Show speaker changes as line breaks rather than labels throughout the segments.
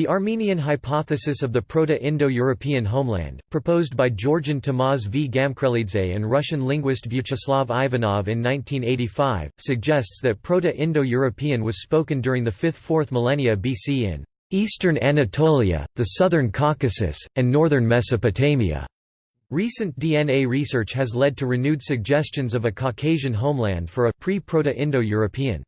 The Armenian hypothesis of the Proto-Indo-European homeland, proposed by Georgian Tamaz V. Gamkrelidze and Russian linguist Vyacheslav Ivanov in 1985, suggests that Proto-Indo-European was spoken during the 5th–4th millennia BC in Eastern Anatolia, the Southern Caucasus, and northern Mesopotamia. Recent DNA research has led to renewed suggestions of a Caucasian homeland for a pre-Proto-Indo-European.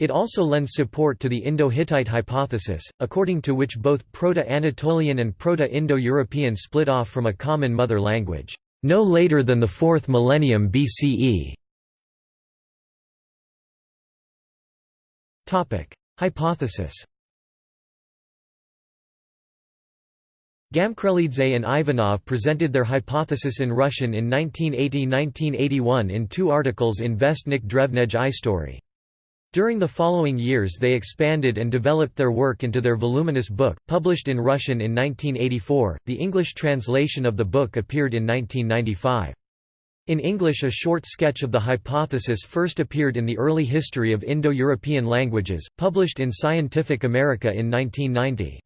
It also lends support to the Indo-Hittite hypothesis, according to which both Proto-Anatolian and Proto-Indo-European split off from a common mother language, no later than the 4th millennium BCE. Hypothesis Gamkrelidze and Ivanov presented their hypothesis in Russian in 1980–1981 in two articles in Vestnik Drevnej Istory. During the following years they expanded and developed their work into their voluminous book, published in Russian in 1984. The English translation of the book appeared in 1995. In English a short sketch of the hypothesis first appeared in the Early History of Indo-European Languages, published in Scientific American in 1990.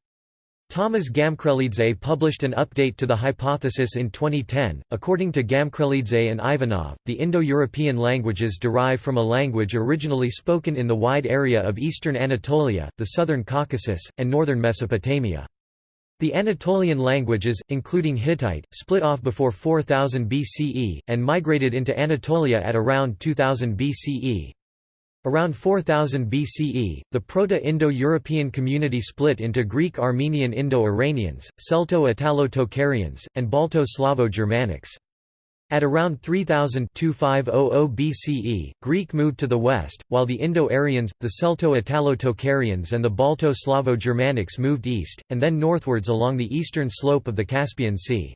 Thomas Gamkrelidze published an update to the hypothesis in 2010. According to Gamkrelidze and Ivanov, the Indo-European languages derive from a language originally spoken in the wide area of eastern Anatolia, the southern Caucasus, and northern Mesopotamia. The Anatolian languages, including Hittite, split off before 4000 BCE, and migrated into Anatolia at around 2000 BCE. Around 4000 BCE, the Proto-Indo-European community split into Greek-Armenian Indo-Iranians, Celto-Italo-Tocharians, and Balto-Slavo-Germanics. At around 3000 BCE, Greek moved to the west, while the Indo-Aryans, the Celto-Italo-Tocharians and the Balto-Slavo-Germanics moved east, and then northwards along the eastern slope of the Caspian Sea.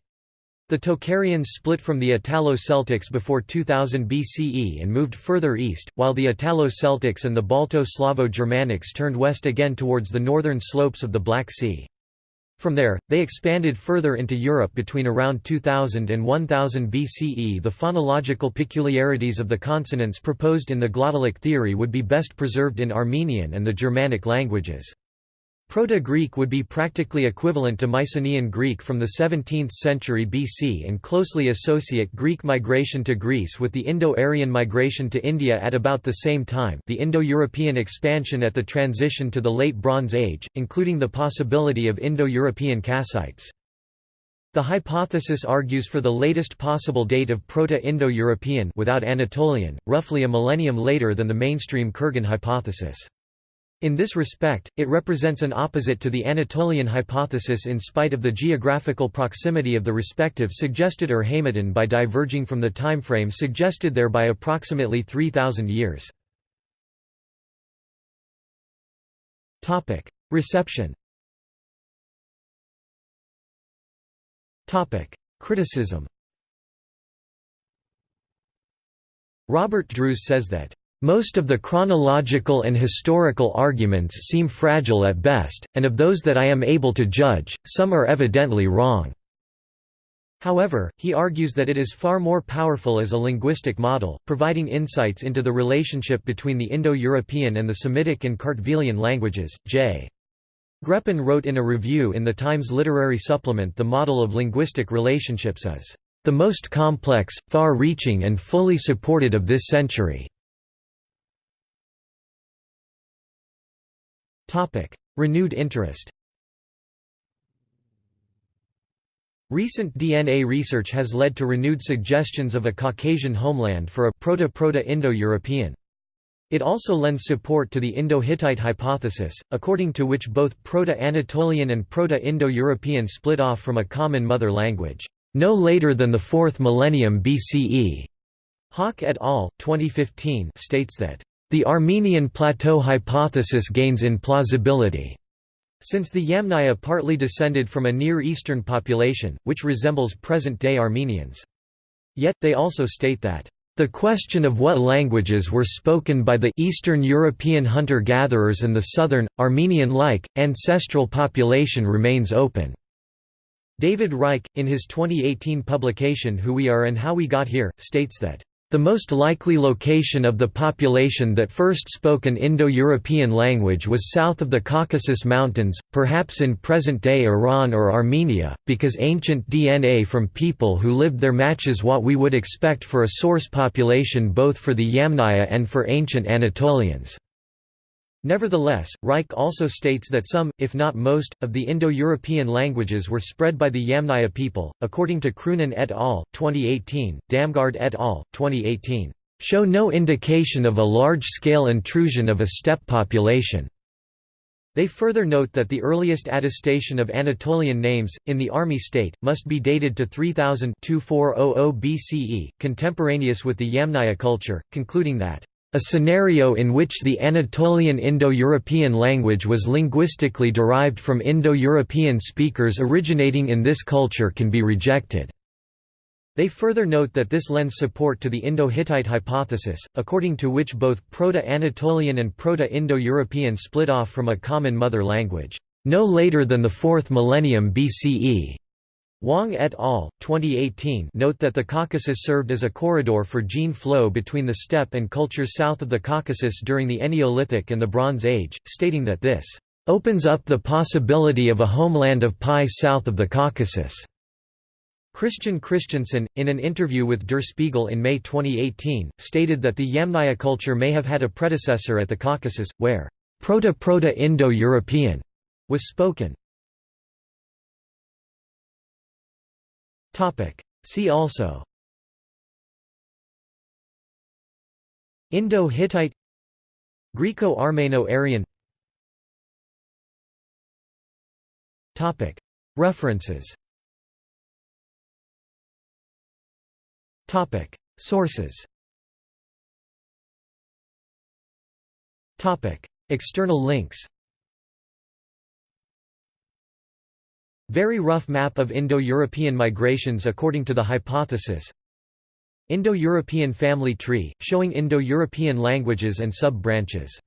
The Tocharians split from the Italo-Celtics before 2000 BCE and moved further east, while the Italo-Celtics and the Balto-Slavo-Germanics turned west again towards the northern slopes of the Black Sea. From there, they expanded further into Europe between around 2000 and 1000 BCE. The phonological peculiarities of the consonants proposed in the glottalic theory would be best preserved in Armenian and the Germanic languages. Proto-Greek would be practically equivalent to Mycenaean Greek from the 17th century BC and closely associate Greek migration to Greece with the Indo-Aryan migration to India at about the same time the Indo-European expansion at the transition to the Late Bronze Age, including the possibility of Indo-European Kassites. The hypothesis argues for the latest possible date of Proto-Indo-European without Anatolian, roughly a millennium later than the mainstream Kurgan hypothesis. In this respect, it represents an opposite to the Anatolian hypothesis in spite of the geographical proximity of the respective suggested Urheimaten by diverging from the timeframe suggested there by approximately 3,000 years. Reception Criticism Robert Drews says that most of the chronological and historical arguments seem fragile at best, and of those that I am able to judge, some are evidently wrong. However, he argues that it is far more powerful as a linguistic model, providing insights into the relationship between the Indo-European and the Semitic and Kartvelian languages. J. Greppin wrote in a review in the Times Literary Supplement the model of linguistic relationships is the most complex, far-reaching and fully supported of this century. Renewed interest Recent DNA research has led to renewed suggestions of a Caucasian homeland for a Proto-Proto-Indo-European. It also lends support to the Indo-Hittite hypothesis, according to which both Proto-Anatolian and Proto-Indo-European split off from a common mother language, no later than the 4th millennium BCE. Haak et al. 2015 states that the Armenian plateau hypothesis gains in plausibility. Since the Yamnaya partly descended from a Near Eastern population, which resembles present-day Armenians. Yet, they also state that, "...the question of what languages were spoken by the Eastern European hunter-gatherers and the southern, Armenian-like, ancestral population remains open." David Reich, in his 2018 publication Who We Are and How We Got Here, states that, The most likely location of the population that first spoke an Indo-European language was south of the Caucasus Mountains, perhaps in present-day Iran or Armenia, because ancient DNA from people who lived there matches what we would expect for a source population both for the Yamnaya and for ancient Anatolians. Nevertheless, Reich also states that some, if not most, of the Indo-European languages were spread by the Yamnaya people, according to Kroonen et al. 2018, Damgaard et al. 2018, show no indication of a large-scale intrusion of a steppe population. They further note that the earliest attestation of Anatolian names, in the Armi state, must be dated to 3000 BCE, contemporaneous with the Yamnaya culture, concluding that a scenario in which the Anatolian Indo-European language was linguistically derived from Indo-European speakers originating in this culture can be rejected. They further note that this lends support to the Indo-Hittite hypothesis, according to which both Proto-Anatolian and Proto-Indo-European split off from a common mother language, no later than the 4th millennium BCE. Wang et al. 2018 note that the Caucasus served as a corridor for gene flow between the steppe and cultures south of the Caucasus during the Neolithic and the Bronze Age, stating that this opens up the possibility of a homeland of PIE south of the Caucasus. Kristian Kristiansen, in an interview with Der Spiegel in May 2018, stated that the Yamnaya culture may have had a predecessor at the Caucasus, where Proto-Proto-Indo-European was spoken. See also. Indo-Hittite. Greco-Armeno-Aryan. Topic. References. Sources. Topic. External links Very rough map of Indo-European migrations according to the hypothesis. Indo-European family tree, showing Indo-European languages and sub-branches